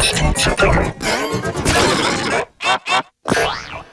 Podcast.